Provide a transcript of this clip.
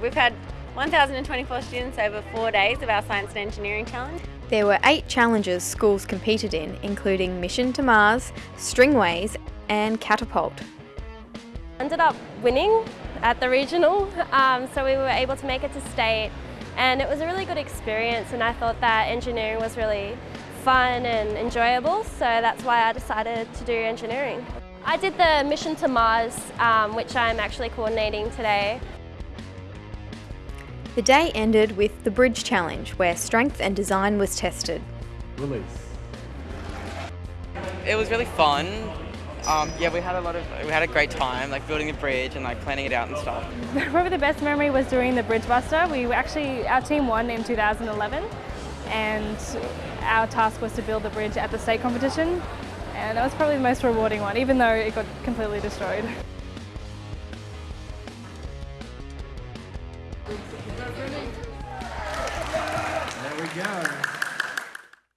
We've had 1,024 students over four days of our Science and Engineering Challenge. There were eight challenges schools competed in, including Mission to Mars, Stringways, and Catapult. Ended up winning at the regional, um, so we were able to make it to state and it was a really good experience and I thought that engineering was really fun and enjoyable so that's why I decided to do engineering. I did the mission to Mars um, which I'm actually coordinating today. The day ended with the Bridge Challenge where strength and design was tested. Release. It was really fun. Um, yeah, we had a lot of, we had a great time, like building the bridge and like planning it out and stuff. Probably the best memory was doing the Bridge Buster. We actually, our team won in 2011 and our task was to build the bridge at the state competition and that was probably the most rewarding one, even though it got completely destroyed. There we go.